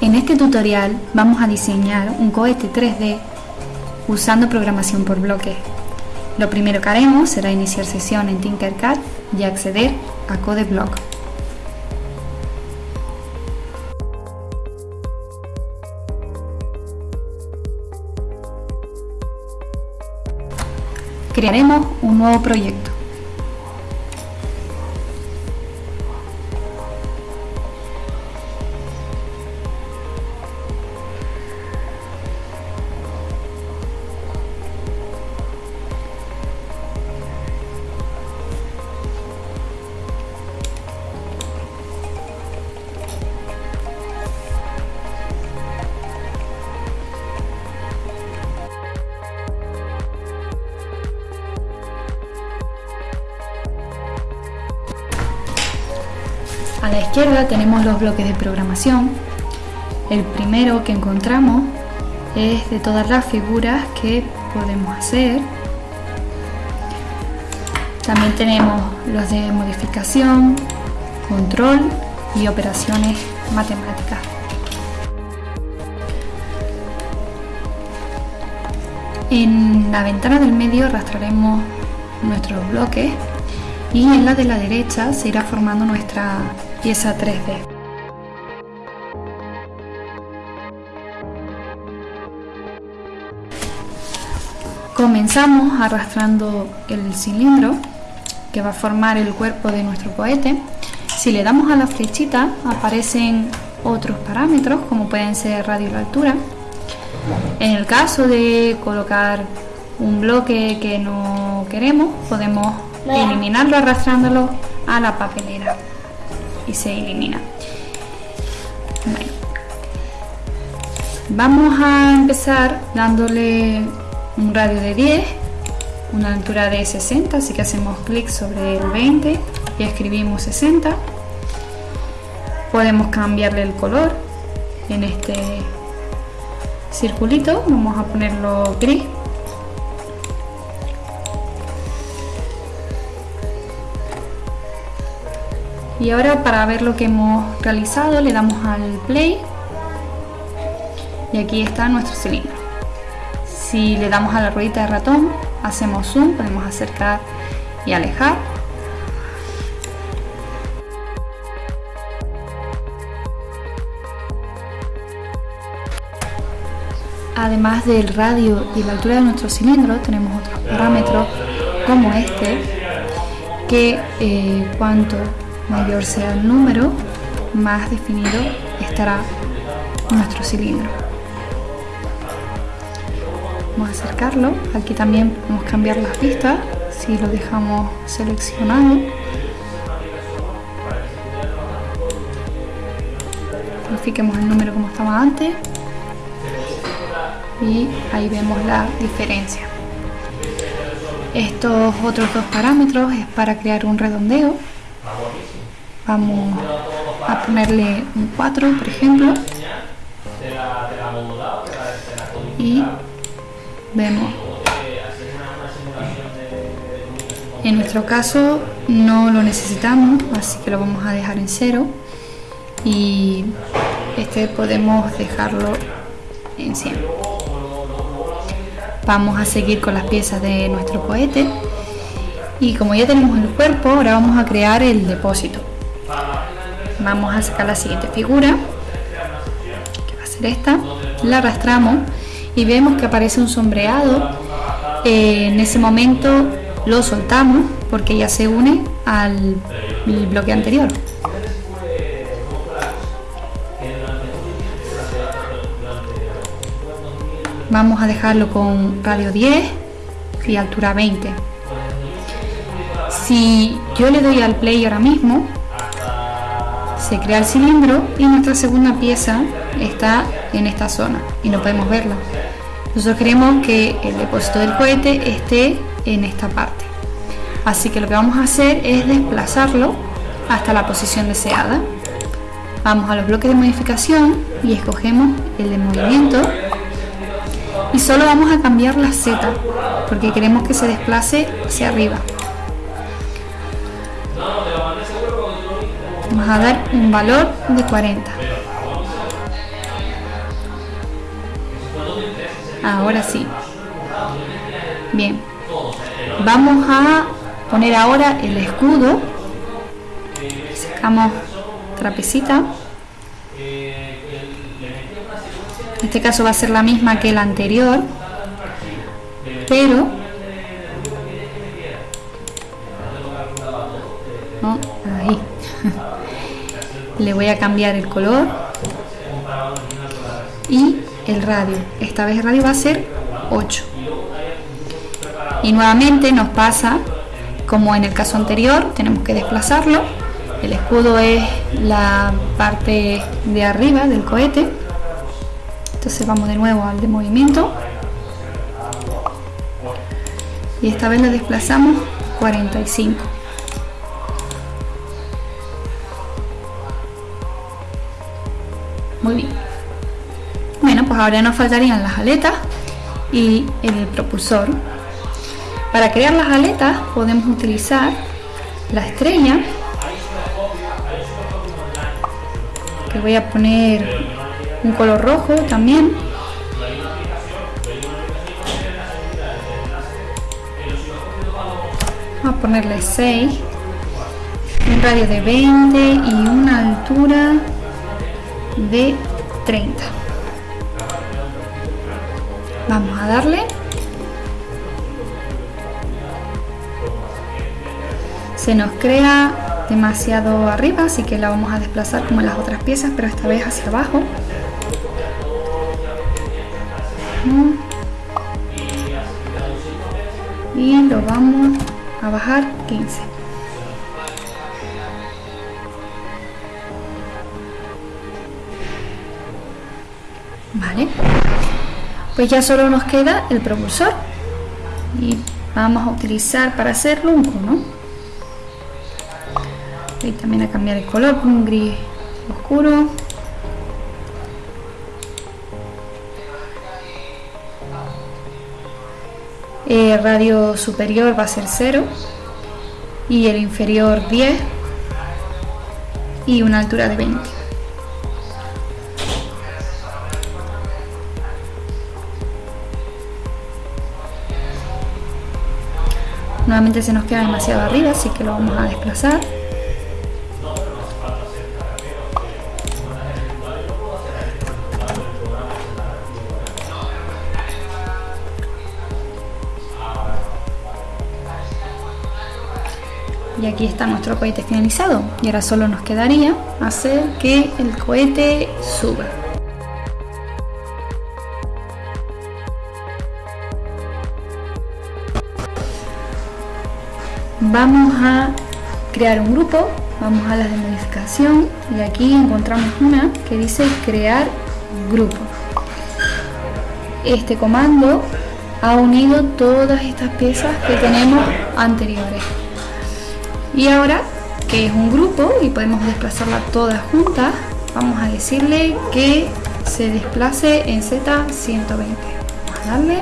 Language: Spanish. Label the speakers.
Speaker 1: En este tutorial vamos a diseñar un cohete 3D usando programación por bloques. Lo primero que haremos será iniciar sesión en Tinkercad y acceder a CodeBlock. Crearemos un nuevo proyecto. Izquierda tenemos los bloques de programación. El primero que encontramos es de todas las figuras que podemos hacer. También tenemos los de modificación, control y operaciones matemáticas. En la ventana del medio arrastraremos nuestros bloques y en la de la derecha se irá formando nuestra pieza 3D. Comenzamos arrastrando el cilindro que va a formar el cuerpo de nuestro cohete. Si le damos a la flechita aparecen otros parámetros como pueden ser radio y la altura. En el caso de colocar un bloque que no queremos podemos eliminarlo arrastrándolo a la papelera y se elimina. Vamos a empezar dándole un radio de 10, una altura de 60, así que hacemos clic sobre el 20 y escribimos 60. Podemos cambiarle el color en este circulito, vamos a ponerlo gris y ahora para ver lo que hemos realizado le damos al play. Y aquí está nuestro cilindro. Si le damos a la ruedita de ratón hacemos zoom, podemos acercar y alejar. Además del radio y la altura de nuestro cilindro, tenemos otros parámetros como este, que eh, cuanto mayor sea el número, más definido estará nuestro cilindro. Vamos a acercarlo. Aquí también podemos cambiar las pistas si lo dejamos seleccionado. Verifiquemos el número como estaba antes y ahí vemos la diferencia. Estos otros dos parámetros es para crear un redondeo Vamos a ponerle un 4, por ejemplo. Y vemos. En nuestro caso no lo necesitamos, así que lo vamos a dejar en cero. Y este podemos dejarlo en 100. Vamos a seguir con las piezas de nuestro cohete. Y como ya tenemos el cuerpo, ahora vamos a crear el depósito vamos a sacar la siguiente figura que va a ser esta. La arrastramos y vemos que aparece un sombreado. Eh, en ese momento lo soltamos porque ya se une al bloque anterior. Vamos a dejarlo con radio 10 y altura 20 si yo le doy al play ahora mismo se crea el cilindro y nuestra segunda pieza está en esta zona y no podemos verla. Nosotros queremos que el depósito del cohete esté en esta parte. Así que lo que vamos a hacer es desplazarlo hasta la posición deseada. Vamos a los bloques de modificación y escogemos el de movimiento y solo vamos a cambiar la Z porque queremos que se desplace hacia arriba vamos a dar un valor de 40 ahora sí. Bien. Vamos a poner ahora el escudo. Sacamos trapecita. En este caso va a ser la misma que la anterior pero le voy a cambiar el color y el radio. Esta vez el radio va a ser 8 y nuevamente nos pasa como en el caso anterior tenemos que desplazarlo. El escudo es la parte de arriba del cohete. Entonces vamos de nuevo al de movimiento. Y esta vez lo desplazamos 45 muy bien. Bueno pues ahora nos faltarían las aletas y el propulsor. Para crear las aletas podemos utilizar la estrella que voy a poner un color rojo también. Vamos a ponerle 6 un radio de 20 y una altura de 30 vamos a darle. Se nos crea demasiado arriba así que la vamos a desplazar como las otras piezas pero esta vez hacia abajo. Y lo vamos a bajar 15 vale. Pues ya solo nos queda el propulsor. Y vamos a utilizar para hacerlo un cono y también a cambiar el color con un gris oscuro. El radio superior va a ser 0 y el inferior 10 y una altura de 20 nuevamente se nos queda demasiado arriba así que lo vamos a desplazar. Y aquí está nuestro cohete finalizado y ahora solo nos quedaría hacer que el cohete suba vamos a crear un grupo vamos a las de modificación y aquí encontramos una que dice crear grupo. Este comando ha unido todas estas piezas que tenemos anteriores. Y ahora que es un grupo y podemos desplazarla todas juntas vamos a decirle que se desplace en Z120 vamos a darle